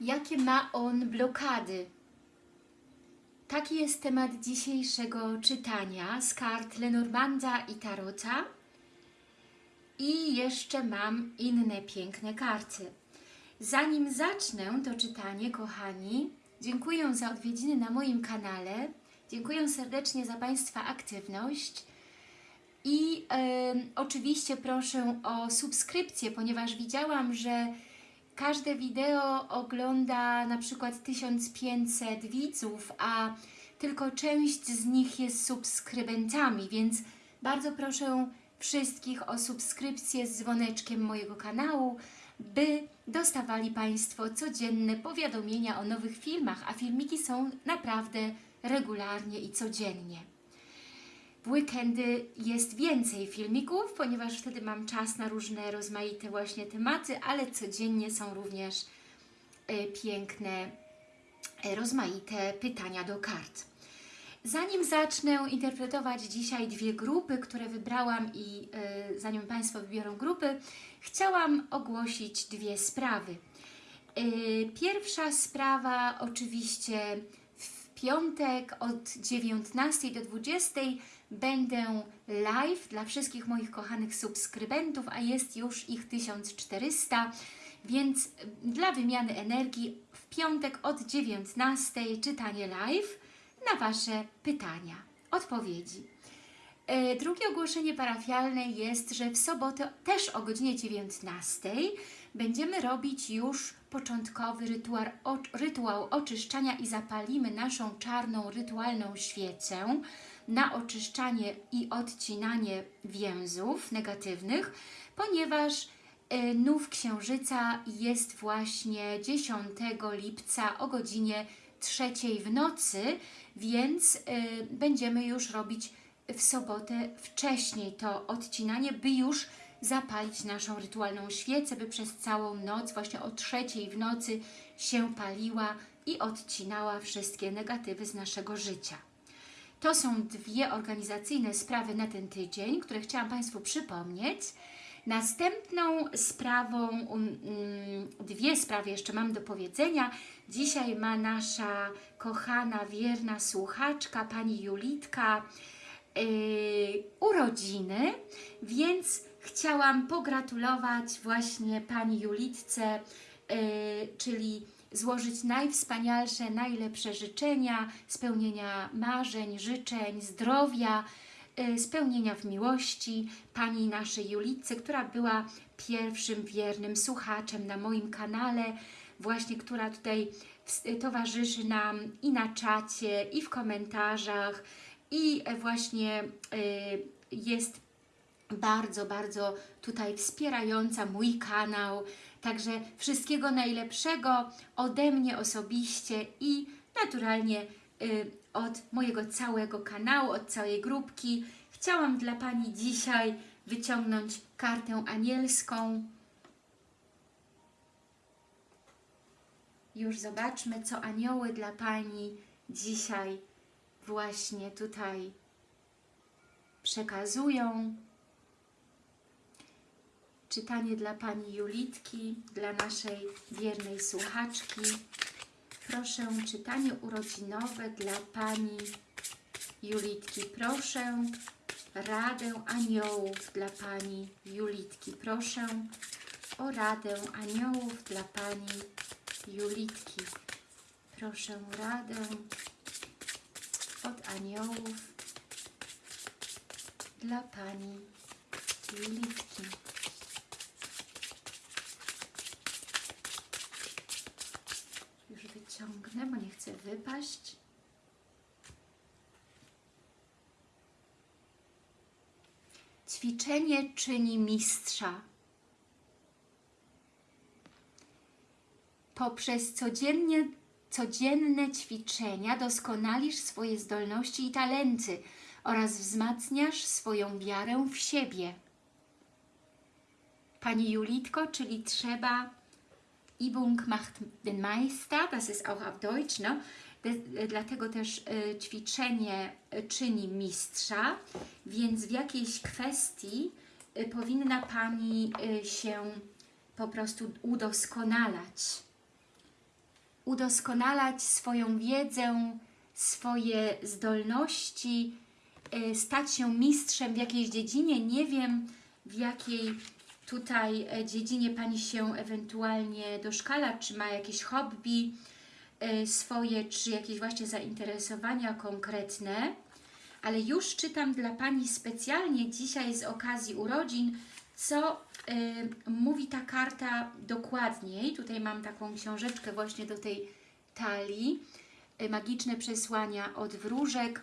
Jakie ma on blokady? Taki jest temat dzisiejszego czytania z kart Lenormanda i Tarota. I jeszcze mam inne piękne karty. Zanim zacznę to czytanie, kochani, dziękuję za odwiedziny na moim kanale. Dziękuję serdecznie za Państwa aktywność. I oczywiście proszę o subskrypcję, ponieważ widziałam, że każde wideo ogląda na przykład 1500 widzów, a tylko część z nich jest subskrybentami, więc bardzo proszę wszystkich o subskrypcję z dzwoneczkiem mojego kanału, by dostawali Państwo codzienne powiadomienia o nowych filmach, a filmiki są naprawdę regularnie i codziennie. W weekendy jest więcej filmików, ponieważ wtedy mam czas na różne rozmaite właśnie tematy, ale codziennie są również e, piękne, e, rozmaite pytania do kart. Zanim zacznę interpretować dzisiaj dwie grupy, które wybrałam i e, zanim Państwo wybiorą grupy, chciałam ogłosić dwie sprawy. Pierwsza sprawa oczywiście w piątek od 19 do 20 będę live dla wszystkich moich kochanych subskrybentów, a jest już ich 1400, więc dla wymiany energii w piątek od 19 czytanie live na Wasze pytania, odpowiedzi. E, Drugie ogłoszenie parafialne jest, że w sobotę też o godzinie 19 będziemy robić już początkowy rytuał, rytuał oczyszczania i zapalimy naszą czarną rytualną świecę na oczyszczanie i odcinanie więzów negatywnych, ponieważ e, nów księżyca jest właśnie 10 lipca o godzinie trzeciej w nocy, więc y, będziemy już robić w sobotę wcześniej to odcinanie, by już zapalić naszą rytualną świecę, by przez całą noc, właśnie o trzeciej w nocy się paliła i odcinała wszystkie negatywy z naszego życia. To są dwie organizacyjne sprawy na ten tydzień, które chciałam Państwu przypomnieć. Następną sprawą, um, dwie sprawy jeszcze mam do powiedzenia. Dzisiaj ma nasza kochana, wierna słuchaczka, pani Julitka, yy, urodziny, więc chciałam pogratulować właśnie pani Julitce, yy, czyli złożyć najwspanialsze, najlepsze życzenia, spełnienia marzeń, życzeń, zdrowia, y, spełnienia w miłości Pani naszej Julitce, która była pierwszym wiernym słuchaczem na moim kanale, właśnie która tutaj towarzyszy nam i na czacie, i w komentarzach, i e, właśnie y, jest bardzo, bardzo tutaj wspierająca mój kanał. Także wszystkiego najlepszego ode mnie osobiście i naturalnie y, od mojego całego kanału, od całej grupki. Chciałam dla Pani dzisiaj wyciągnąć kartę anielską. Już zobaczmy, co anioły dla Pani dzisiaj właśnie tutaj przekazują. Czytanie dla Pani Julitki, dla naszej wiernej słuchaczki. Proszę, czytanie urodzinowe dla Pani Julitki. Proszę, radę aniołów dla Pani Julitki. Proszę o radę aniołów dla Pani Julitki. Proszę radę od aniołów dla Pani Julitki. Już wyciągnę, bo nie chcę wypaść. Ćwiczenie czyni mistrza. Poprzez codziennie, codzienne ćwiczenia doskonalisz swoje zdolności i talenty oraz wzmacniasz swoją wiarę w siebie. Pani Julitko, czyli trzeba Übung macht den Meister, das ist auch auf Deutsch, no? De, dlatego też y, ćwiczenie y, czyni mistrza, więc w jakiejś kwestii y, powinna Pani się po prostu udoskonalać. udoskonalać swoją wiedzę, swoje zdolności, stać się mistrzem w jakiejś dziedzinie. Nie wiem, w jakiej tutaj e, dziedzinie Pani się ewentualnie doszkala, czy ma jakieś hobby e, swoje, czy jakieś właśnie zainteresowania konkretne. Ale już czytam dla Pani specjalnie dzisiaj z okazji urodzin, co y, mówi ta karta dokładniej. Tutaj mam taką książeczkę właśnie do tej talii. Magiczne przesłania od wróżek.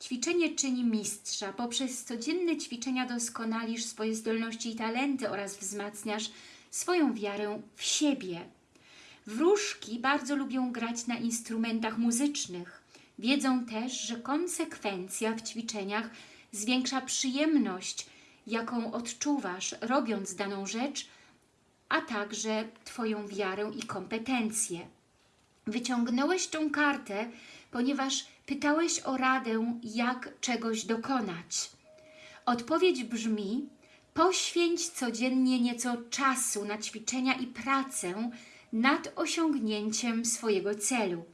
Ćwiczenie czyni mistrza. Poprzez codzienne ćwiczenia doskonalisz swoje zdolności i talenty oraz wzmacniasz swoją wiarę w siebie. Wróżki bardzo lubią grać na instrumentach muzycznych. Wiedzą też, że konsekwencja w ćwiczeniach zwiększa przyjemność, jaką odczuwasz, robiąc daną rzecz, a także Twoją wiarę i kompetencje. Wyciągnąłeś tą kartę, ponieważ pytałeś o radę, jak czegoś dokonać. Odpowiedź brzmi: poświęć codziennie nieco czasu na ćwiczenia i pracę nad osiągnięciem swojego celu.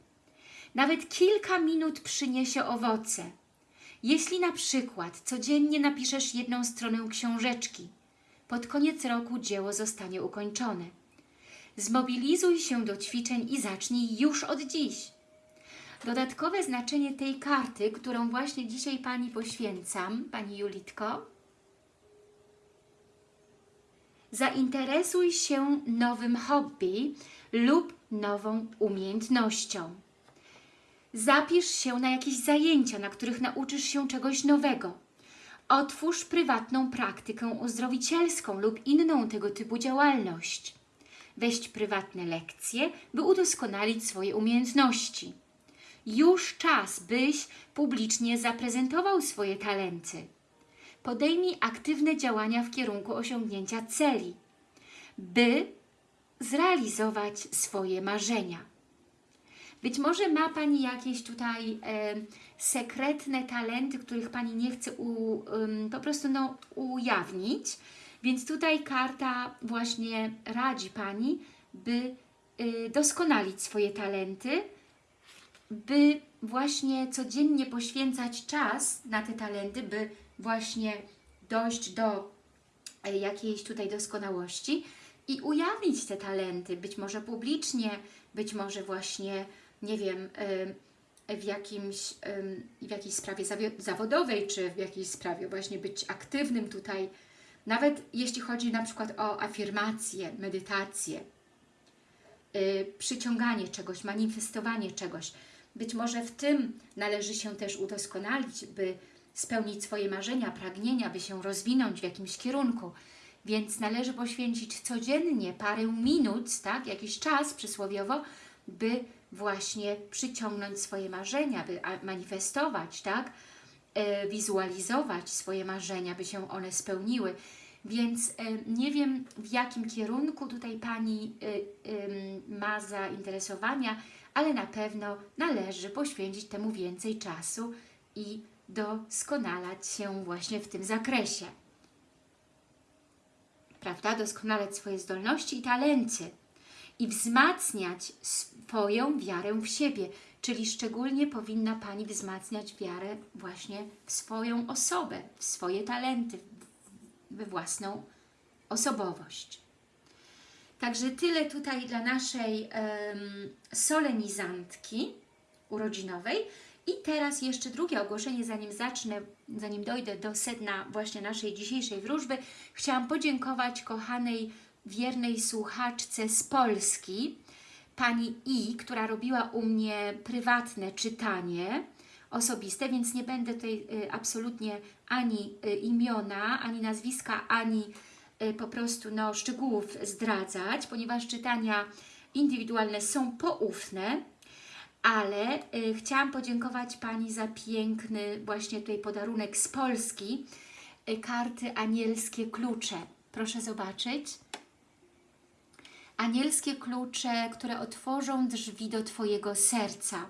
Nawet kilka minut przyniesie owoce. Jeśli na przykład codziennie napiszesz jedną stronę książeczki, pod koniec roku dzieło zostanie ukończone. Zmobilizuj się do ćwiczeń i zacznij już od dziś. Dodatkowe znaczenie tej karty, którą właśnie dzisiaj Pani poświęcam, Pani Julitko, zainteresuj się nowym hobby lub nową umiejętnością. Zapisz się na jakieś zajęcia, na których nauczysz się czegoś nowego. Otwórz prywatną praktykę uzdrowicielską lub inną tego typu działalność. Weź prywatne lekcje, by udoskonalić swoje umiejętności. Już czas, byś publicznie zaprezentował swoje talenty. Podejmij aktywne działania w kierunku osiągnięcia celi, by zrealizować swoje marzenia. Być może ma Pani jakieś tutaj e, sekretne talenty, których Pani nie chce u, ym, po prostu no, ujawnić, więc tutaj karta właśnie radzi Pani, by y, doskonalić swoje talenty, by właśnie codziennie poświęcać czas na te talenty, by właśnie dojść do e, jakiejś tutaj doskonałości i ujawnić te talenty, być może publicznie, być może właśnie, nie wiem, w, jakimś, w jakiejś sprawie zawodowej, czy w jakiejś sprawie właśnie być aktywnym tutaj, nawet jeśli chodzi na przykład o afirmację, medytację, y, przyciąganie czegoś, manifestowanie czegoś. Być może w tym należy się też udoskonalić, by spełnić swoje marzenia, pragnienia, by się rozwinąć w jakimś kierunku. Więc należy poświęcić codziennie parę minut, tak, jakiś czas przysłowiowo, by właśnie przyciągnąć swoje marzenia, by manifestować, tak, e, wizualizować swoje marzenia, by się one spełniły. Więc e, nie wiem, w jakim kierunku tutaj Pani e, ma zainteresowania, ale na pewno należy poświęcić temu więcej czasu i doskonalać się właśnie w tym zakresie. Prawda? Doskonalać swoje zdolności i talenty i wzmacniać swoją wiarę w siebie, czyli szczególnie powinna Pani wzmacniać wiarę właśnie w swoją osobę, w swoje talenty, we własną osobowość. Także tyle tutaj dla naszej em, solenizantki urodzinowej. I teraz jeszcze drugie ogłoszenie, zanim zacznę, zanim dojdę do sedna właśnie naszej dzisiejszej wróżby. Chciałam podziękować kochanej, wiernej słuchaczce z Polski, pani I, która robiła u mnie prywatne czytanie osobiste, więc nie będę tutaj y, absolutnie ani y, imiona, ani nazwiska, ani po prostu no, szczegółów zdradzać, ponieważ czytania indywidualne są poufne, ale y, chciałam podziękować Pani za piękny właśnie tutaj podarunek z Polski, y, karty anielskie klucze. Proszę zobaczyć. Anielskie klucze, które otworzą drzwi do Twojego serca.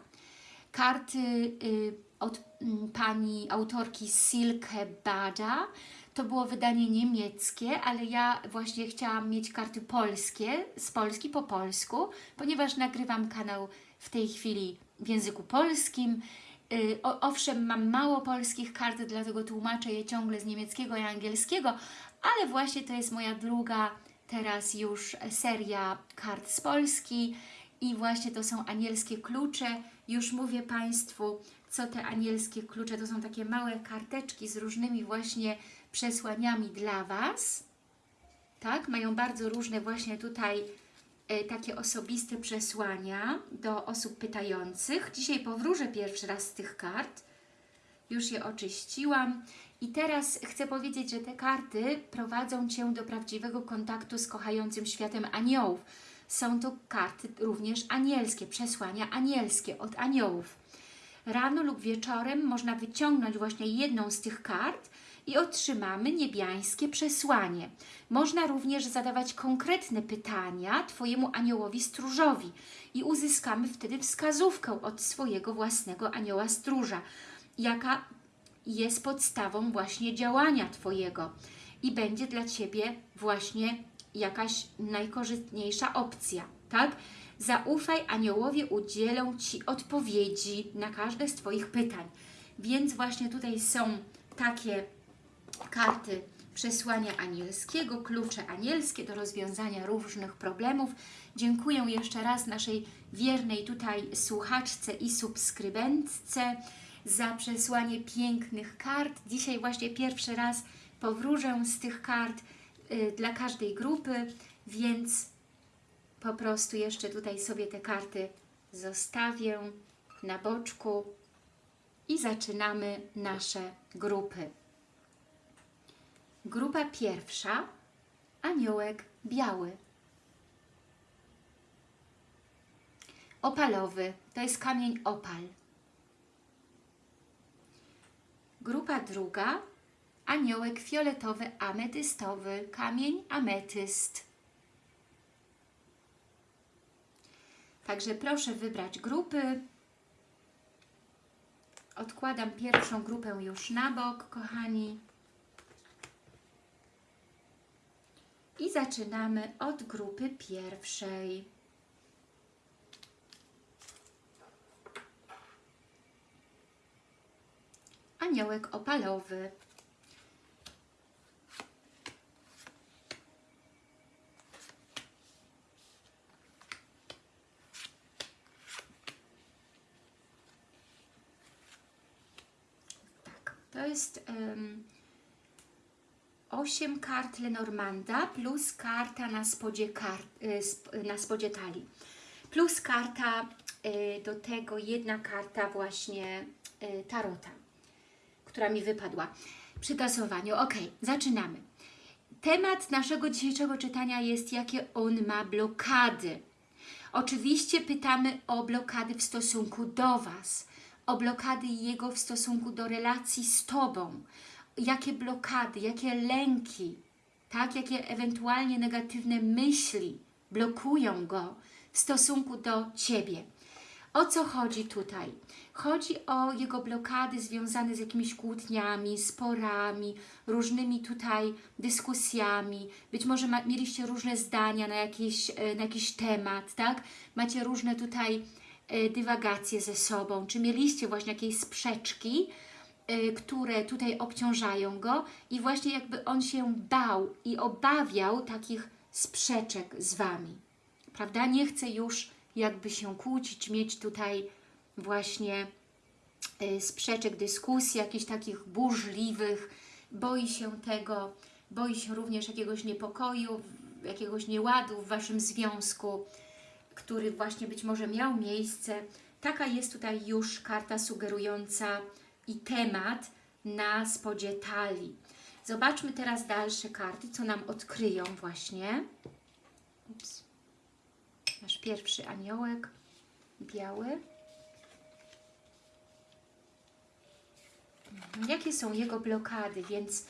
Karty y, od mm, Pani autorki Silke Bada. To było wydanie niemieckie, ale ja właśnie chciałam mieć karty polskie, z Polski po polsku, ponieważ nagrywam kanał w tej chwili w języku polskim. Y, O, owszem, mam mało polskich kart, dlatego tłumaczę je ciągle z niemieckiego i angielskiego, ale właśnie to jest moja druga teraz już seria kart z Polski i właśnie to są anielskie klucze. Już mówię Państwu, co te anielskie klucze, to są takie małe karteczki z różnymi właśnie przesłaniami dla Was. Tak, mają bardzo różne właśnie tutaj e, takie osobiste przesłania do osób pytających. Dzisiaj powróżę pierwszy raz z tych kart. Już je oczyściłam. I teraz chcę powiedzieć, że te karty prowadzą Cię do prawdziwego kontaktu z kochającym światem aniołów. Są to karty również anielskie, przesłania anielskie od aniołów. Rano lub wieczorem można wyciągnąć właśnie jedną z tych kart i otrzymamy niebiańskie przesłanie. Można również zadawać konkretne pytania Twojemu aniołowi stróżowi i uzyskamy wtedy wskazówkę od swojego własnego anioła stróża, jaka jest podstawą właśnie działania Twojego i będzie dla Ciebie właśnie jakaś najkorzystniejsza opcja, tak? Zaufaj, aniołowie udzielą Ci odpowiedzi na każde z Twoich pytań. Więc właśnie tutaj są takie karty przesłania anielskiego, klucze anielskie do rozwiązania różnych problemów. Dziękuję jeszcze raz naszej wiernej tutaj słuchaczce i subskrybentce za przesłanie pięknych kart. Dzisiaj właśnie pierwszy raz powróżę z tych kart y, dla każdej grupy, więc po prostu jeszcze tutaj sobie te karty zostawię na boczku i zaczynamy nasze grupy. Grupa pierwsza, aniołek biały. Opalowy, to jest kamień opal. Grupa druga, aniołek fioletowy, ametystowy, kamień ametyst. Także proszę wybrać grupy. Odkładam pierwszą grupę już na bok, kochani. I zaczynamy od grupy pierwszej. Aniołek opalowy. To jest um, 8 kart Lenormanda plus karta na spodzie, kart, sp- na spodzie talii. Plus karta y, do tego, jedna karta właśnie y, Tarota, która mi wypadła przy tasowaniu. Ok, zaczynamy. Temat naszego dzisiejszego czytania jest, jakie on ma blokady. Oczywiście pytamy o blokady w stosunku do Was, o blokady jego w stosunku do relacji z Tobą, jakie blokady, jakie lęki, tak, jakie ewentualnie negatywne myśli blokują go w stosunku do Ciebie. O co chodzi tutaj? Chodzi o jego blokady związane z jakimiś kłótniami, sporami, różnymi tutaj dyskusjami. Być może ma, mieliście różne zdania na jakiś, e, na jakiś temat, tak? Macie różne tutaj dywagacje ze sobą. Czy mieliście właśnie jakieś sprzeczki, y, które tutaj obciążają go i właśnie jakby on się bał i obawiał takich sprzeczek z Wami. Prawda? Nie chce już jakby się kłócić, mieć tutaj właśnie y, sprzeczek, dyskusji, jakichś takich burzliwych, boi się tego, boi się również jakiegoś niepokoju, jakiegoś nieładu w Waszym związku, który właśnie być może miał miejsce. Taka jest tutaj już karta sugerująca i temat na spodzie talii. Zobaczmy teraz dalsze karty, co nam odkryją właśnie. Ups. Nasz pierwszy aniołek, biały. Mhm. Jakie są jego blokady, więc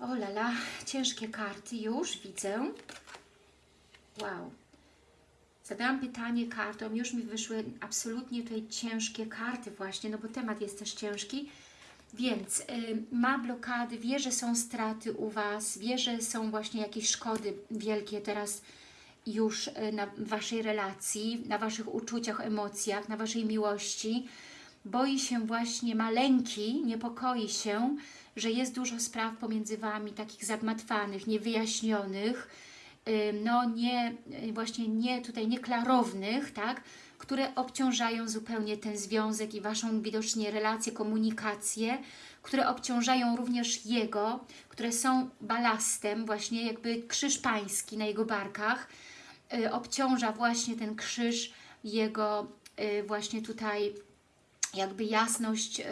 o lala, ciężkie karty już widzę. Wow. Zadałam pytanie kartom, już mi wyszły absolutnie tutaj ciężkie karty właśnie, no bo temat jest też ciężki. Więc y, ma blokady, wie, że są straty u Was, wie, że są właśnie jakieś szkody wielkie teraz już y, na Waszej relacji, na Waszych uczuciach, emocjach, na Waszej miłości. Boi się właśnie, ma lęki, niepokoi się, że jest dużo spraw pomiędzy Wami, takich zagmatwanych, niewyjaśnionych, no nie, y, właśnie nie tutaj nieklarownych, tak, które obciążają zupełnie ten związek i Waszą widocznie relację, komunikację, które obciążają również Jego, które są balastem, właśnie jakby krzyż pański na Jego barkach, y, obciąża właśnie ten krzyż Jego y, właśnie tutaj jakby jasność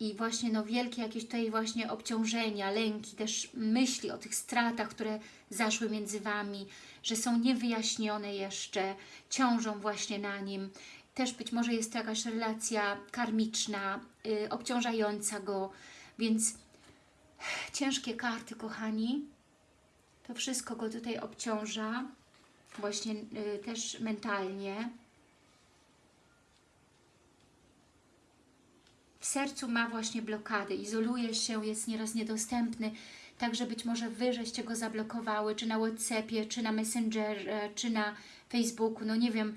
i właśnie no wielkie jakieś tutaj właśnie obciążenia, lęki, też myśli o tych stratach, które zaszły między Wami, że są niewyjaśnione jeszcze, ciążą właśnie na nim. Też być może jest to jakaś relacja karmiczna, y, obciążająca go, więc ciężkie karty, kochani. To wszystko go tutaj obciąża, właśnie y, też mentalnie. Sercu ma właśnie blokady, izoluje się, jest nieraz niedostępny, także być może Wy żeście go zablokowały, czy na Whatsappie, czy na Messengerze, czy na Facebooku, no nie wiem,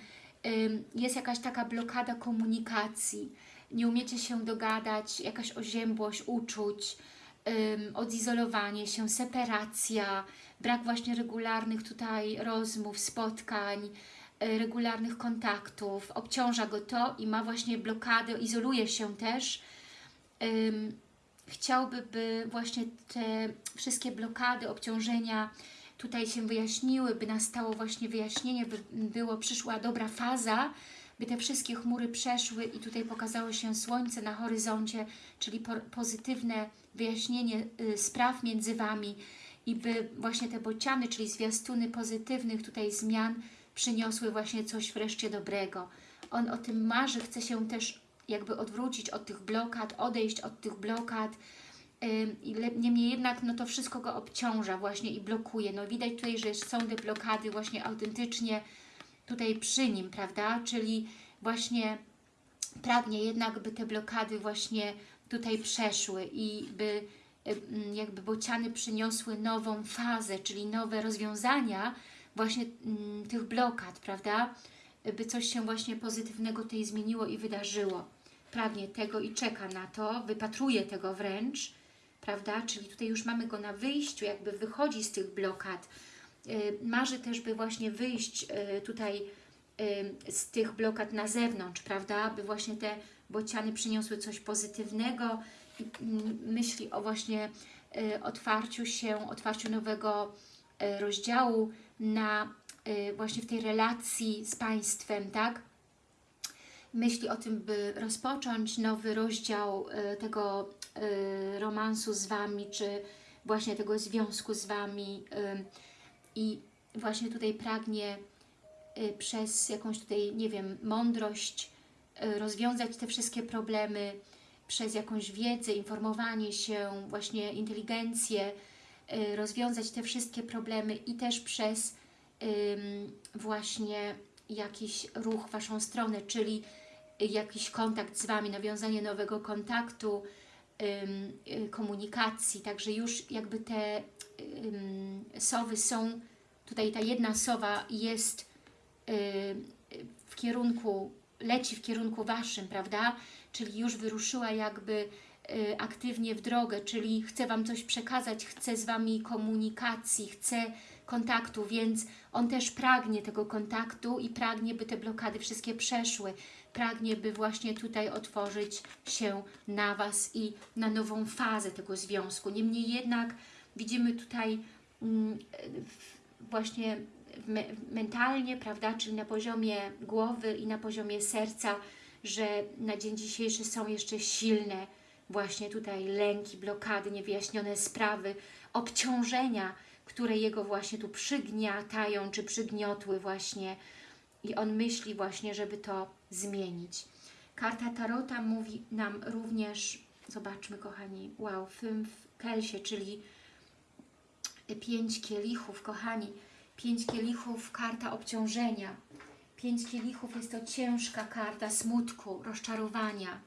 jest jakaś taka blokada komunikacji, nie umiecie się dogadać, jakaś oziębłość uczuć, odizolowanie się, separacja, brak właśnie regularnych tutaj rozmów, spotkań, regularnych kontaktów, obciąża go to i ma właśnie blokadę, izoluje się też. Chciałby, by właśnie te wszystkie blokady, obciążenia tutaj się wyjaśniły, by nastało właśnie wyjaśnienie, by było, przyszła dobra faza, by te wszystkie chmury przeszły i tutaj pokazało się słońce na horyzoncie, czyli po, pozytywne wyjaśnienie y, spraw między Wami i by właśnie te bociany, czyli zwiastuny pozytywnych tutaj zmian przyniosły właśnie coś wreszcie dobrego. On o tym marzy, chce się też jakby odwrócić od tych blokad, odejść od tych blokad, Niemniej jednak no to wszystko go obciąża właśnie i blokuje. No widać tutaj, że są te blokady właśnie autentycznie tutaj przy nim, prawda? Czyli właśnie pragnie jednak, by te blokady właśnie tutaj przeszły i by jakby bociany przyniosły nową fazę, czyli nowe rozwiązania właśnie ym, tych blokad, prawda? By coś się właśnie pozytywnego tutaj zmieniło i wydarzyło. Pragnie tego i czeka na to, wypatruje tego wręcz, prawda? Czyli tutaj już mamy go na wyjściu, jakby wychodzi z tych blokad. Y, Marzy też, by właśnie wyjść y, tutaj y, z tych blokad na zewnątrz, prawda? By właśnie te bociany przyniosły coś pozytywnego. I, mm, Myśli o właśnie otwarciu się, otwarciu nowego rozdziału na y, właśnie w tej relacji z Państwem, tak? myśli o tym, by rozpocząć nowy rozdział y, tego y, romansu z Wami, czy właśnie tego związku z Wami i właśnie tutaj pragnie przez jakąś tutaj, nie wiem, mądrość rozwiązać te wszystkie problemy, przez jakąś wiedzę, informowanie się, właśnie inteligencję, rozwiązać te wszystkie problemy i też przez właśnie jakiś ruch w Waszą stronę, czyli jakiś kontakt z Wami, nawiązanie nowego kontaktu, y, komunikacji, także już jakby te sowy są, tutaj ta jedna sowa jest ym, w kierunku, leci w kierunku Waszym, prawda? Czyli już wyruszyła jakby y, aktywnie w drogę, czyli chce Wam coś przekazać, chce z Wami komunikacji, chce kontaktu, więc on też pragnie tego kontaktu i pragnie, by te blokady wszystkie przeszły. Pragnie, by właśnie tutaj otworzyć się na Was i na nową fazę tego związku. Niemniej jednak widzimy tutaj mm, właśnie me, mentalnie, prawda, czyli na poziomie głowy i na poziomie serca, że na dzień dzisiejszy są jeszcze silne właśnie tutaj lęki, blokady, niewyjaśnione sprawy, obciążenia, które jego właśnie tu przygniatają, czy przygniotły właśnie i on myśli właśnie, żeby to zmienić. Karta Tarota mówi nam również, zobaczmy kochani, wow, w kelsie, czyli pięć kielichów, kochani, pięć kielichów, karta obciążenia. Pięć kielichów jest to ciężka karta smutku, rozczarowania.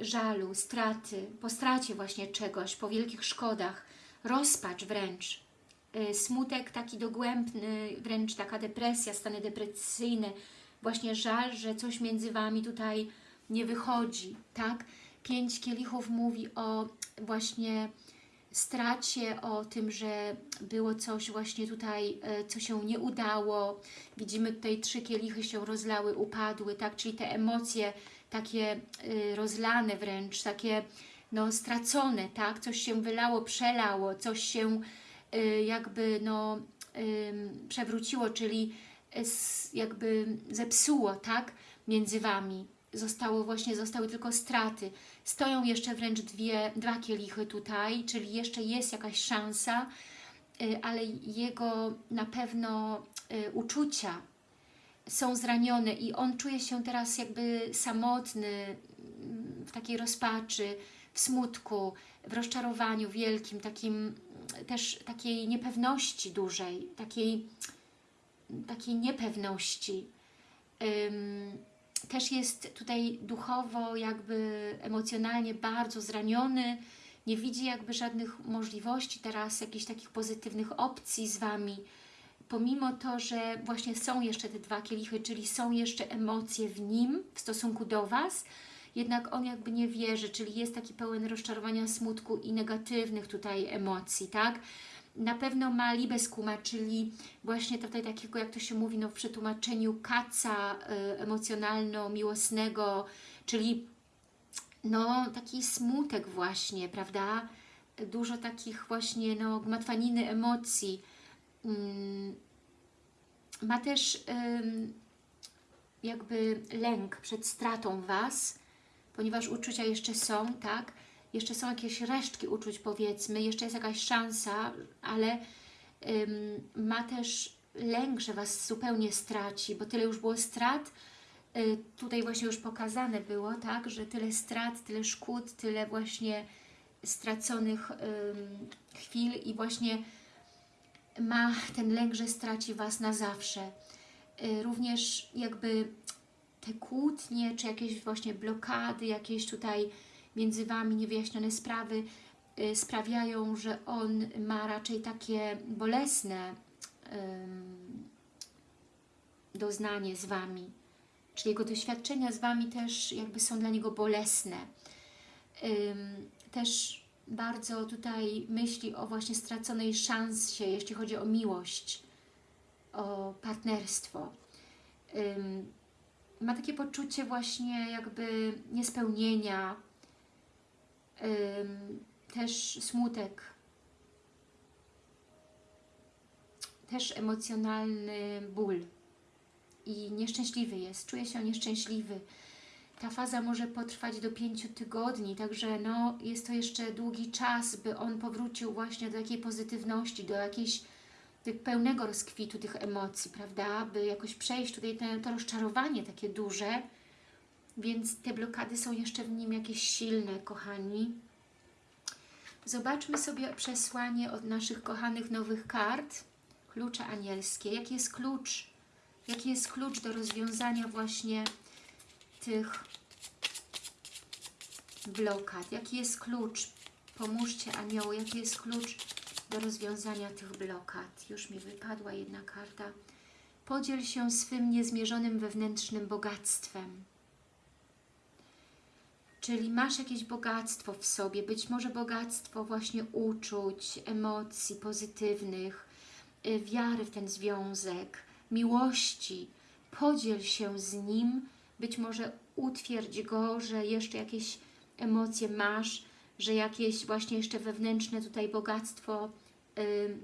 Żalu, straty, po stracie właśnie czegoś, po wielkich szkodach, rozpacz wręcz, y, smutek taki dogłębny, wręcz taka depresja, stany depresyjne, właśnie żal, że coś między Wami tutaj nie wychodzi, tak? Pięć kielichów mówi o właśnie stracie, o tym, że było coś właśnie tutaj, e, co się nie udało. Widzimy tutaj trzy kielichy się rozlały, upadły, tak? Czyli te emocje takie y, rozlane wręcz, takie no, stracone, tak? Coś się wylało, przelało, coś się y, jakby no, przewróciło, czyli jakby zepsuło, tak? Między Wami. Zostało właśnie, zostały tylko straty. Stoją jeszcze wręcz dwie, dwa kielichy tutaj, czyli jeszcze jest jakaś szansa, y, ale jego na pewno uczucia są zranione i on czuje się teraz jakby samotny, w takiej rozpaczy, w smutku, w rozczarowaniu wielkim, takim też takiej niepewności dużej, takiej, takiej niepewności. Też jest tutaj duchowo, jakby emocjonalnie bardzo zraniony, nie widzi jakby żadnych możliwości teraz, jakichś takich pozytywnych opcji z Wami, pomimo to, że właśnie są jeszcze te dwa kielichy, czyli są jeszcze emocje w nim w stosunku do Was, jednak on jakby nie wierzy, czyli jest taki pełen rozczarowania, smutku i negatywnych tutaj emocji, tak? Na pewno ma libeskuma, czyli właśnie tutaj takiego, jak to się mówi no, w przetłumaczeniu kaca y, emocjonalno-miłosnego, czyli no taki smutek właśnie, prawda? Dużo takich właśnie no, gmatwaniny emocji. Ma też jakby lęk przed stratą Was, ponieważ uczucia jeszcze są, tak? Jeszcze są jakieś resztki uczuć, powiedzmy, jeszcze jest jakaś szansa, ale ma też lęk, że Was zupełnie straci, bo tyle już było strat, y, tutaj właśnie już pokazane było, tak, że tyle strat, tyle szkód, tyle właśnie straconych chwil i właśnie ma ten lęk, że straci Was na zawsze. Y, Również jakby te kłótnie, czy jakieś właśnie blokady, jakieś tutaj między Wami niewyjaśnione sprawy y, sprawiają, że on ma raczej takie bolesne ym, doznanie z Wami. Czyli jego doświadczenia z Wami też jakby są dla niego bolesne. Ym, też bardzo tutaj myśli o właśnie straconej szansie, jeśli chodzi o miłość, o partnerstwo. Ym, ma takie poczucie właśnie jakby niespełnienia, ym, też smutek, też emocjonalny ból i nieszczęśliwy jest, czuje się nieszczęśliwy. Ta faza może potrwać do pięciu tygodni, także no, jest to jeszcze długi czas, by on powrócił właśnie do takiej pozytywności, do jakiejś pełnego rozkwitu tych emocji, prawda? By jakoś przejść tutaj to rozczarowanie takie duże, więc te blokady są jeszcze w nim jakieś silne, kochani. Zobaczmy sobie przesłanie od naszych kochanych nowych kart, klucze anielskie. Jaki jest klucz? Jaki jest klucz do rozwiązania właśnie tych blokad? Jaki jest klucz? Pomóżcie anioły, jaki jest klucz do rozwiązania tych blokad? Już mi wypadła jedna karta. Podziel się swym niezmierzonym wewnętrznym bogactwem. Czyli masz jakieś bogactwo w sobie, być może bogactwo właśnie uczuć, emocji pozytywnych, y, wiary w ten związek, miłości. Podziel się z nim, być może utwierdź go, że jeszcze jakieś emocje masz, że jakieś właśnie jeszcze wewnętrzne tutaj bogactwo y,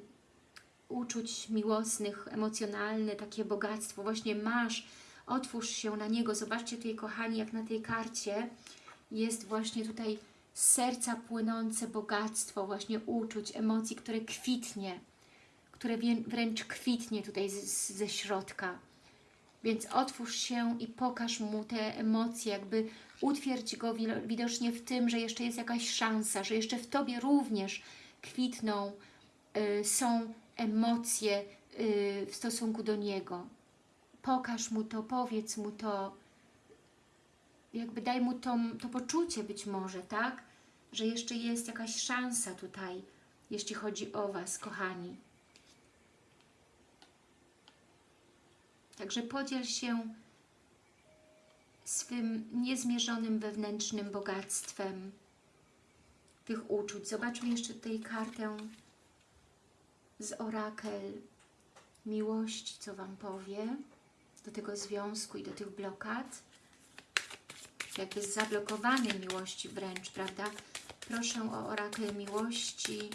uczuć miłosnych, emocjonalne, takie bogactwo właśnie masz. Otwórz się na niego. Zobaczcie tutaj, kochani, jak na tej karcie jest właśnie tutaj z serca płynące bogactwo właśnie uczuć, emocji, które kwitnie, które wręcz kwitnie tutaj z, z, ze środka. Więc otwórz się i pokaż mu te emocje, jakby utwierdź go wi- widocznie w tym, że jeszcze jest jakaś szansa, że jeszcze w Tobie również kwitną, y, są emocje y, w stosunku do Niego. Pokaż mu to, powiedz mu to, jakby daj mu to, to poczucie być może, tak? Że jeszcze jest jakaś szansa tutaj, jeśli chodzi o Was, kochani. Także podziel się swym niezmierzonym wewnętrznym bogactwem tych uczuć. Zobaczmy jeszcze tutaj kartę z orakel miłości, co Wam powie do tego związku i do tych blokad. Jak jest zablokowany miłości wręcz, prawda? Proszę o orakel miłości.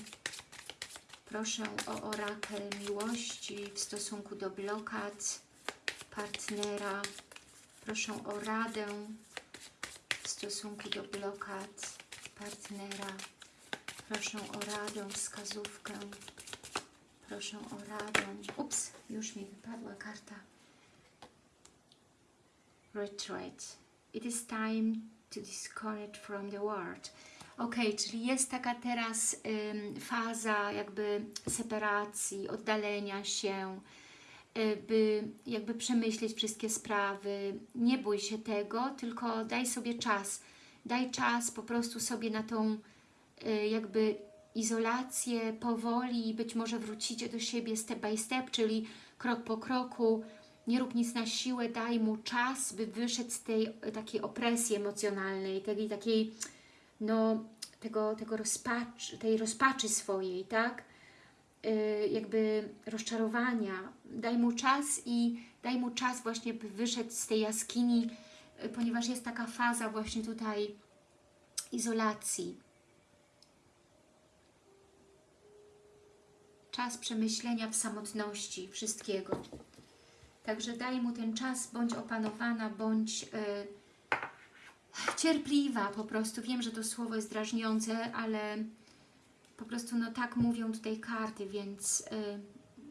Proszę o orakel miłości w stosunku do blokad partnera. Proszę o radę w stosunku do blokad partnera. Proszę o radę, wskazówkę. Proszę o radę. Ups, już mi wypadła karta. Retreat. It is time to disconnect from the world. Ok, czyli jest taka teraz ym, faza jakby separacji, oddalenia się, by jakby przemyśleć wszystkie sprawy. Nie bój się tego, tylko daj sobie czas. Daj czas po prostu sobie na tą y, jakby izolację powoli i być może wrócicie do siebie step by step, czyli krok po kroku. Nie rób nic na siłę, daj mu czas, by wyszedł z tej y, takiej opresji emocjonalnej, tej takiej, no, tego, tego rozpacz, tej rozpaczy swojej, tak? Yy, jakby rozczarowania. Daj mu czas i daj mu czas właśnie, by wyszedł z tej jaskini, yy, ponieważ jest taka faza właśnie tutaj izolacji. Czas przemyślenia w samotności wszystkiego. Także daj mu ten czas, bądź opanowana, bądź yy, cierpliwa po prostu. Wiem, że to słowo jest drażniące, ale po prostu no tak mówią tutaj karty, więc y,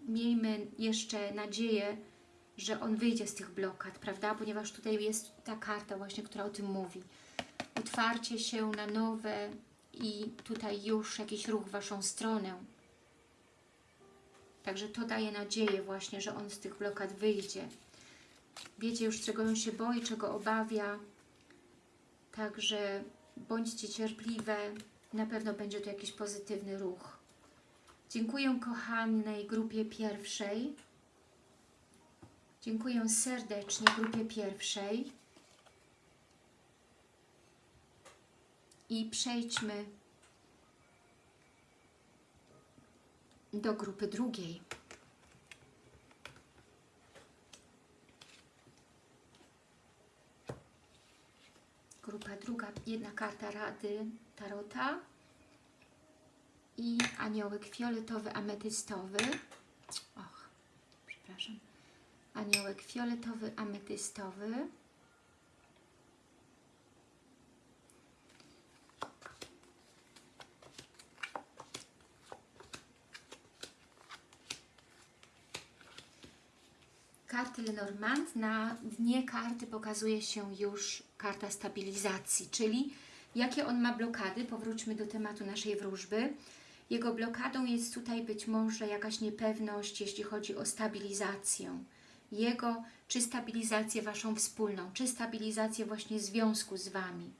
miejmy jeszcze nadzieję, że on wyjdzie z tych blokad, prawda? Ponieważ tutaj jest ta karta właśnie, która o tym mówi. Otwarcie się na nowe i tutaj już jakiś ruch w Waszą stronę. Także to daje nadzieję właśnie, że on z tych blokad wyjdzie. Wiecie już, czego on się boi, czego obawia. Także bądźcie cierpliwe. Na pewno będzie to jakiś pozytywny ruch. Dziękuję kochanej grupie pierwszej. Dziękuję serdecznie grupie pierwszej. I przejdźmy do grupy drugiej. Grupa druga, jedna karta Rady Tarota i aniołek fioletowy, ametystowy. Och, przepraszam. Aniołek fioletowy, ametystowy. Karty Lenormand, na dnie karty pokazuje się już karta stabilizacji, czyli jakie on ma blokady. Powróćmy do tematu naszej wróżby. Jego blokadą jest tutaj być może jakaś niepewność, jeśli chodzi o stabilizację jego, czy stabilizację Waszą wspólną, czy stabilizację właśnie związku z Wami.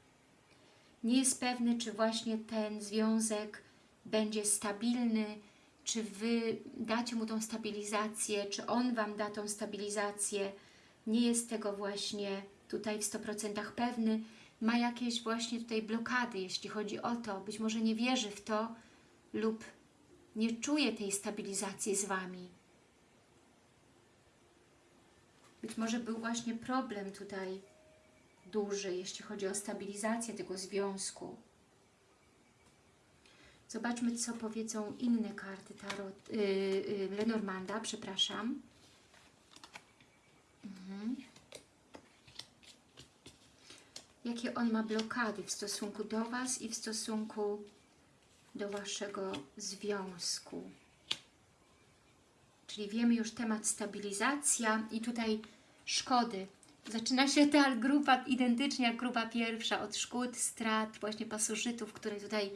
Nie jest pewny, czy właśnie ten związek będzie stabilny, czy Wy dacie mu tą stabilizację, czy on Wam da tą stabilizację. Nie jest tego właśnie tutaj w 100% pewny. Ma jakieś właśnie tutaj blokady, jeśli chodzi o to. Być może nie wierzy w to lub nie czuje tej stabilizacji z Wami. Być może był właśnie problem tutaj duży, jeśli chodzi o stabilizację tego związku. Zobaczmy, co powiedzą inne karty tarot, yy, yy, Lenormanda, przepraszam. Mhm. Jakie on ma blokady w stosunku do Was i w stosunku do Waszego związku. Czyli wiemy już temat stabilizacja i tutaj szkody. Zaczyna się ta grupa identycznie jak grupa pierwsza, od szkód, strat, właśnie pasożytów, które tutaj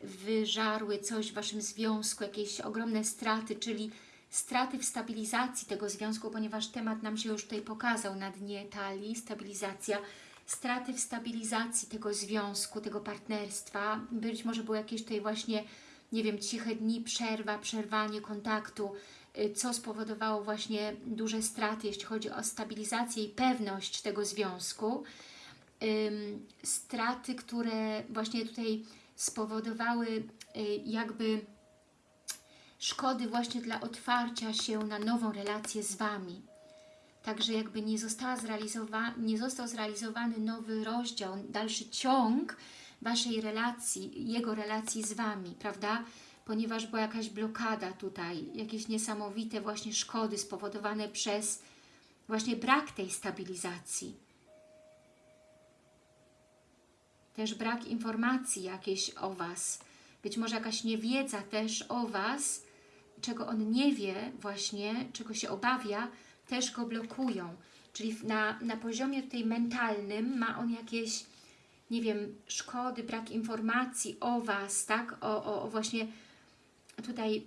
wyżarły coś w Waszym związku, jakieś ogromne straty, czyli straty w stabilizacji tego związku, ponieważ temat nam się już tutaj pokazał na dnie talii, stabilizacja. straty w stabilizacji tego związku, tego partnerstwa. Być może były jakieś tutaj właśnie, nie wiem, ciche dni, przerwa, przerwanie kontaktu, y, co spowodowało właśnie duże straty, jeśli chodzi o stabilizację i pewność tego związku. Straty, które właśnie tutaj spowodowały y, jakby szkody właśnie dla otwarcia się na nową relację z Wami. Także jakby nie, została zrealizowa nie został zrealizowany nowy rozdział, dalszy ciąg Waszej relacji, jego relacji z Wami, prawda? Ponieważ była jakaś blokada tutaj, jakieś niesamowite właśnie szkody spowodowane przez właśnie brak tej stabilizacji. Też brak informacji jakiejś o Was. Być może jakaś niewiedza też o Was, czego on nie wie właśnie, czego się obawia, też go blokują. Czyli na, na poziomie tutaj mentalnym ma on jakieś, nie wiem, szkody, brak informacji o Was, tak? O, o, o właśnie tutaj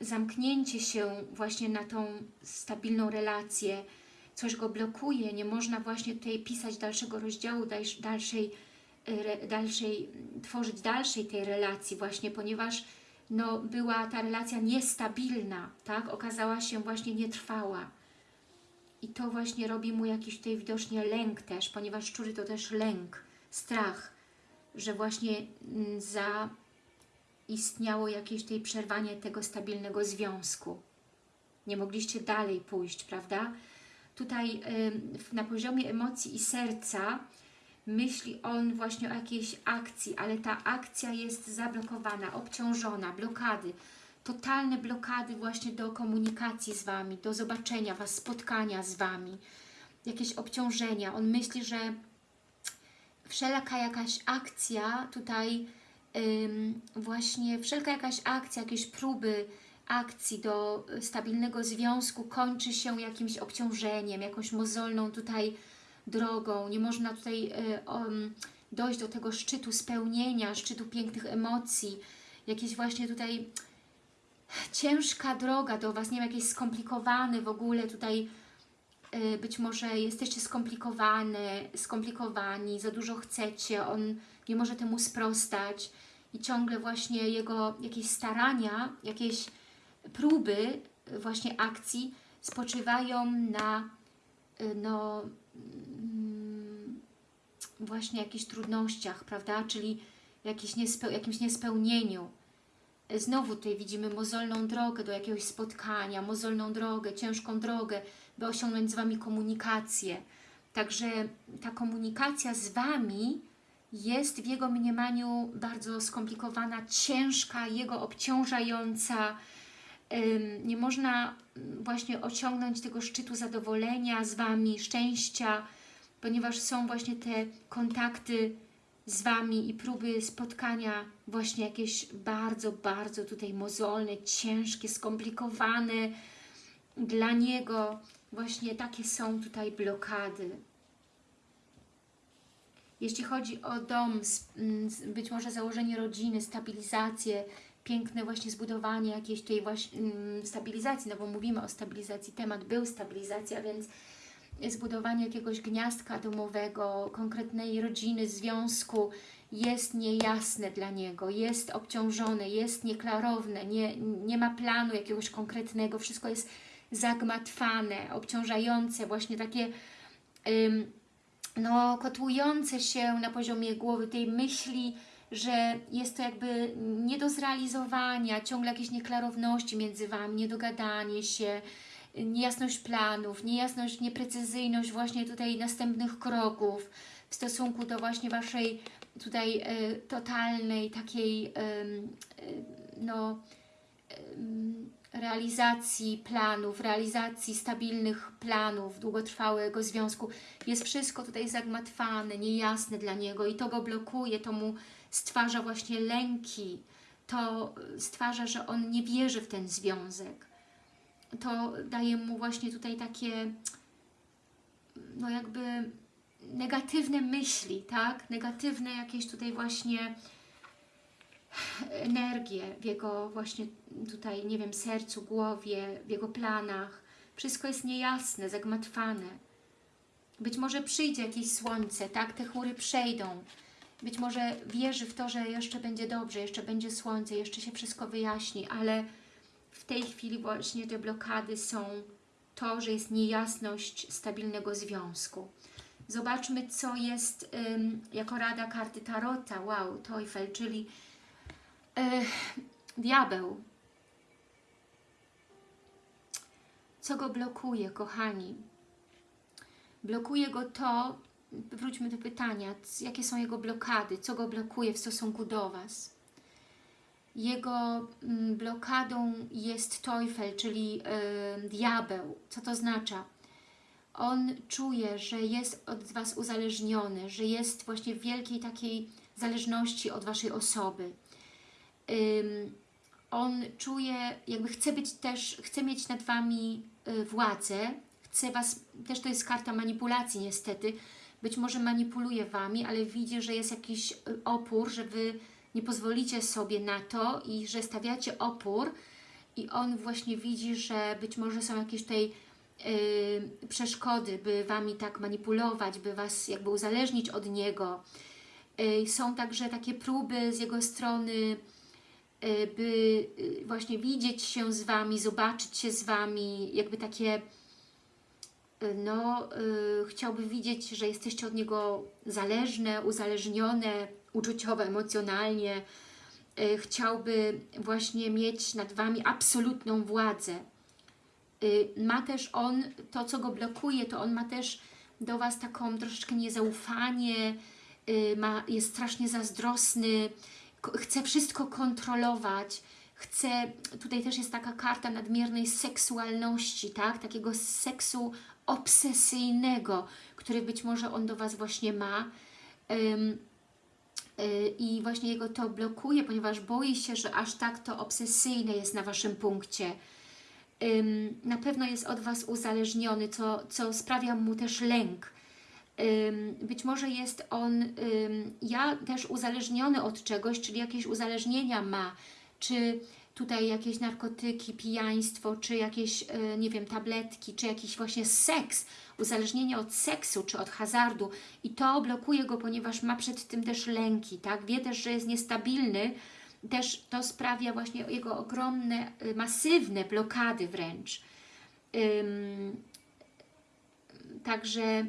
zamknięcie się właśnie na tą stabilną relację, coś go blokuje, nie można właśnie tutaj pisać dalszego rozdziału, dalszej, dalszej tworzyć dalszej tej relacji właśnie, ponieważ no, była ta relacja niestabilna, tak? Okazała się właśnie nietrwała. I to właśnie robi mu jakiś tutaj widocznie lęk też, ponieważ szczury to też lęk, strach, że właśnie mm, zaistniało jakieś tutaj przerwanie tego stabilnego związku. Nie mogliście dalej pójść, prawda? Tutaj na poziomie emocji i serca myśli on właśnie o jakiejś akcji, ale ta akcja jest zablokowana, obciążona, blokady, totalne blokady właśnie do komunikacji z Wami, do zobaczenia Was, spotkania z Wami, jakieś obciążenia. On myśli, że wszelaka jakaś akcja tutaj ym, właśnie, wszelka jakaś akcja, jakieś próby akcji do stabilnego związku kończy się jakimś obciążeniem, jakąś mozolną tutaj drogą, nie można tutaj um, dojść do tego szczytu spełnienia, szczytu pięknych emocji, jakieś właśnie tutaj ciężka droga do Was, nie wiem, jakieś skomplikowane w ogóle tutaj, y, być może jesteście skomplikowane, skomplikowani, za dużo chcecie, on nie może temu sprostać. I ciągle właśnie jego jakieś starania, jakieś próby właśnie akcji spoczywają na no, właśnie jakichś trudnościach, prawda? Czyli jakieś niespeł jakimś niespełnieniu. Znowu tutaj widzimy mozolną drogę do jakiegoś spotkania, mozolną drogę, ciężką drogę, by osiągnąć z Wami komunikację. Także ta komunikacja z Wami jest w jego mniemaniu bardzo skomplikowana, ciężka, jego obciążająca, nie można mm, właśnie osiągnąć tego szczytu zadowolenia z Wami, szczęścia, ponieważ są właśnie te kontakty z Wami i próby spotkania właśnie jakieś bardzo, bardzo tutaj mozolne, ciężkie, skomplikowane dla Niego. Właśnie takie są tutaj blokady. Jeśli chodzi o dom, mm, być może założenie rodziny, stabilizację, piękne właśnie zbudowanie jakiejś tej właśnie mm, stabilizacji, no bo mówimy o stabilizacji, temat był stabilizacja, więc zbudowanie jakiegoś gniazdka domowego, konkretnej rodziny, związku jest niejasne dla niego, jest obciążone, jest nieklarowne, nie, nie ma planu jakiegoś konkretnego, wszystko jest zagmatwane, obciążające, właśnie takie ym, no, kotłujące się na poziomie głowy tej myśli, że jest to jakby nie do zrealizowania, ciągle jakieś nieklarowności między Wami, niedogadanie się, niejasność planów, niejasność, nieprecyzyjność właśnie tutaj następnych kroków w stosunku do właśnie Waszej tutaj y, totalnej takiej y, y, no realizacji planów, realizacji stabilnych planów, długotrwałego związku. Jest wszystko tutaj zagmatwane, niejasne dla niego i to go blokuje, to mu stwarza właśnie lęki, to stwarza, że on nie wierzy w ten związek. To daje mu właśnie tutaj takie, no jakby negatywne myśli, tak? Negatywne jakieś tutaj właśnie energię w jego właśnie tutaj, nie wiem, sercu, głowie, w jego planach. Wszystko jest niejasne, zagmatwane. Być może przyjdzie jakieś słońce, tak? Te chmury przejdą. Być może wierzy w to, że jeszcze będzie dobrze, jeszcze będzie słońce, jeszcze się wszystko wyjaśni, ale w tej chwili właśnie te blokady są to, że jest niejasność stabilnego związku. Zobaczmy, co jest ym, jako rada karty Tarota. Wow, Teufel, czyli yy, diabeł. Co go blokuje, kochani? Blokuje go to, wróćmy do pytania, jakie są jego blokady, co go blokuje w stosunku do Was. Jego mm, blokadą jest Teufel, czyli y, diabeł. Co to oznacza? On czuje, że jest od Was uzależniony, że jest właśnie w wielkiej takiej zależności od Waszej osoby. Ym, on czuje, jakby chce być też, chce mieć nad Wami y, władzę, chce Was, też to jest karta manipulacji niestety, być może manipuluje Wami, ale widzi, że jest jakiś y, opór, że Wy nie pozwolicie sobie na to i że stawiacie opór i on właśnie widzi, że być może są jakieś tutaj yy, przeszkody, by Wami tak manipulować, by Was jakby uzależnić od Niego. Yy, są także takie próby z Jego strony, yy, by y, właśnie widzieć się z Wami, zobaczyć się z Wami, jakby takie no, yy, chciałby widzieć, że jesteście od Niego zależne, uzależnione, uczuciowo, emocjonalnie. Yy, chciałby właśnie mieć nad Wami absolutną władzę. Yy, ma też on, to co go blokuje, to on ma też do Was taką troszeczkę niezaufanie, y, ma, jest strasznie zazdrosny, chce wszystko kontrolować, chce, tutaj też jest taka karta nadmiernej seksualności, tak? takiego seksu obsesyjnego, który być może on do Was właśnie ma um, i właśnie jego to blokuje, ponieważ boi się, że aż tak to obsesyjne jest na Waszym punkcie. Na pewno jest od Was uzależniony, co, co sprawia mu też lęk. Być może jest on ja też uzależniony od czegoś, czyli jakieś uzależnienia ma, czy tutaj jakieś narkotyki, pijaństwo, czy jakieś, e, nie wiem, tabletki, czy jakiś właśnie seks, uzależnienie od seksu, czy od hazardu i to blokuje go, ponieważ ma przed tym też lęki, tak? Wie też, że jest niestabilny, też to sprawia właśnie jego ogromne, e, masywne blokady wręcz. Ym, także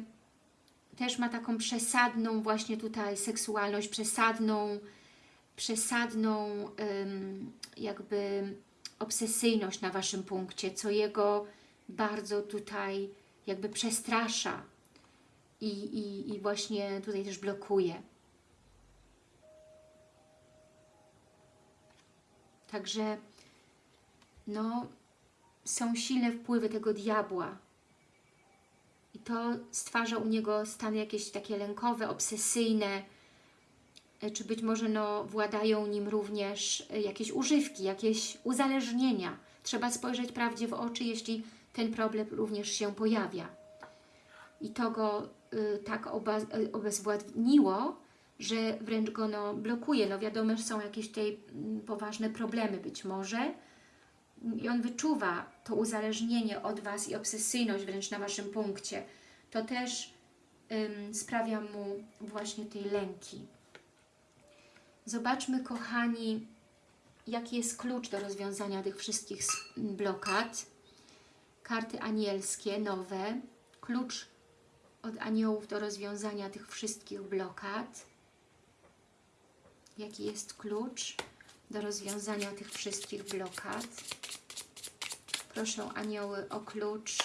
też ma taką przesadną właśnie tutaj seksualność, przesadną, przesadną jakby obsesyjność na Waszym punkcie, co jego bardzo tutaj jakby przestrasza i, i, i właśnie tutaj też blokuje. Także no, są silne wpływy tego diabła i to stwarza u niego stany jakieś takie lękowe, obsesyjne, czy być może no, władają nim również e, jakieś używki, jakieś uzależnienia. Trzeba spojrzeć prawdzie w oczy, jeśli ten problem również się pojawia. I to go y, tak oba, y, obezwładniło, że wręcz go no, blokuje. No wiadomo, że są jakieś tutaj mm, poważne problemy być może i on wyczuwa to uzależnienie od Was i obsesyjność wręcz na Waszym punkcie. To też sprawia mu właśnie tej lęki. Zobaczmy, kochani, jaki jest klucz do rozwiązania tych wszystkich blokad. Karty anielskie, nowe. Klucz od aniołów do rozwiązania tych wszystkich blokad. Jaki jest klucz do rozwiązania tych wszystkich blokad? Proszę anioły o klucz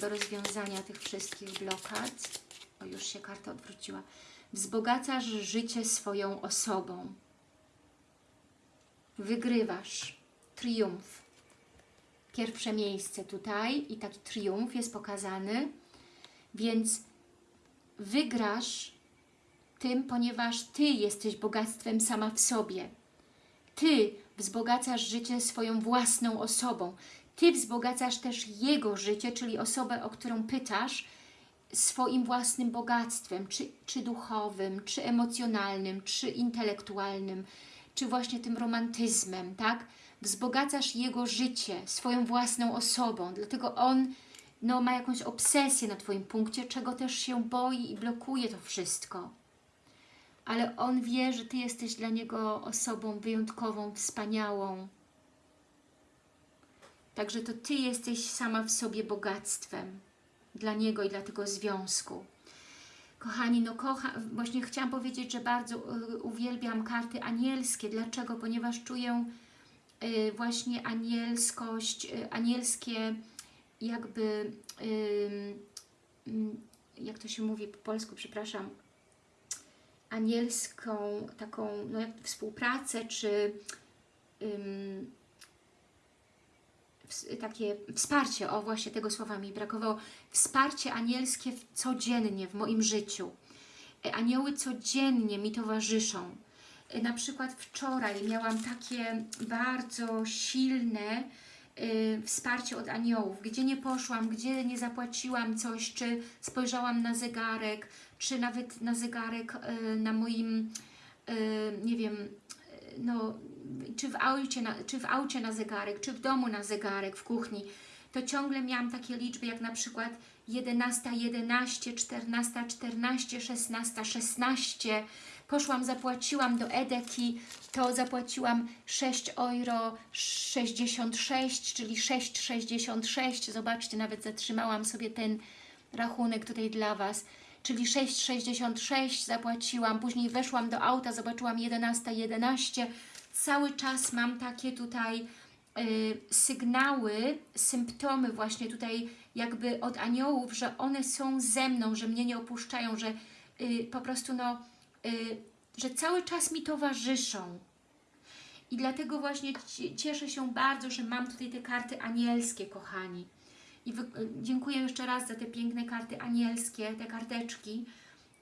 do rozwiązania tych wszystkich blokad. O, już się karta odwróciła wzbogacasz życie swoją osobą. Wygrywasz. Triumf. Pierwsze miejsce tutaj i taki triumf jest pokazany, więc wygrasz tym, ponieważ Ty jesteś bogactwem sama w sobie. Ty wzbogacasz życie swoją własną osobą. Ty wzbogacasz też Jego życie, czyli osobę, o którą pytasz, swoim własnym bogactwem, czy, czy duchowym, czy emocjonalnym, czy intelektualnym, czy właśnie tym romantyzmem, tak? Wzbogacasz jego życie swoją własną osobą, dlatego on no, ma jakąś obsesję na Twoim punkcie, czego też się boi i blokuje to wszystko. Ale on wie, że Ty jesteś dla niego osobą wyjątkową, wspaniałą. Także to Ty jesteś sama w sobie bogactwem dla niego i dla tego związku. Kochani, no kocha, właśnie chciałam powiedzieć, że bardzo y, uwielbiam karty anielskie. Dlaczego? Ponieważ czuję y, właśnie anielskość, y, anielskie jakby, jak to się mówi po polsku, przepraszam, anielską taką no jak współpracę, czy takie wsparcie, o właśnie tego słowa mi brakowało, wsparcie anielskie codziennie w moim życiu. E, Anioły codziennie mi towarzyszą. E, Na przykład wczoraj miałam takie bardzo silne y, wsparcie od aniołów, gdzie nie poszłam, gdzie nie zapłaciłam coś, czy spojrzałam na zegarek, czy nawet na zegarek na moim, nie wiem, no, czy w, aucie na, czy w aucie na zegarek, czy w domu na zegarek, w kuchni, to ciągle miałam takie liczby jak na przykład 11, 11, 14, 14, 16, 16. Poszłam, zapłaciłam do Edeki, to zapłaciłam 6 euro 66, czyli 6,66. Zobaczcie, nawet zatrzymałam sobie ten rachunek tutaj dla Was. Czyli 6,66 zapłaciłam, później weszłam do auta, zobaczyłam 11,11. 11. Cały czas mam takie tutaj y, sygnały, symptomy właśnie tutaj jakby od aniołów, że one są ze mną, że mnie nie opuszczają, że y, po prostu no, y, że cały czas mi towarzyszą. I dlatego właśnie ci- cieszę się bardzo, że mam tutaj te karty anielskie, kochani. I dziękuję jeszcze raz za te piękne karty anielskie, te karteczki.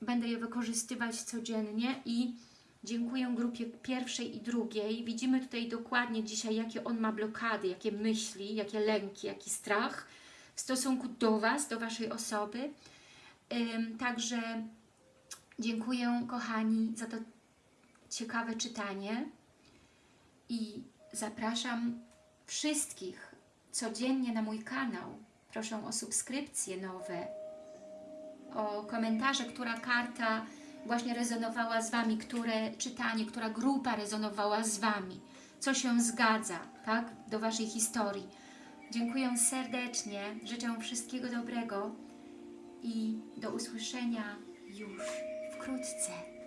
Będę je wykorzystywać codziennie i dziękuję grupie pierwszej i drugiej. Widzimy tutaj dokładnie dzisiaj, jakie on ma blokady, jakie myśli, jakie lęki, jaki strach w stosunku do Was, do Waszej osoby. Także dziękuję, kochani, za to ciekawe czytanie i zapraszam wszystkich codziennie na mój kanał. Proszę o subskrypcje nowe, o komentarze, która karta właśnie rezonowała z Wami, które czytanie, która grupa rezonowała z Wami, co się zgadza, tak, do Waszej historii. Dziękuję serdecznie, życzę wszystkiego dobrego i do usłyszenia już wkrótce.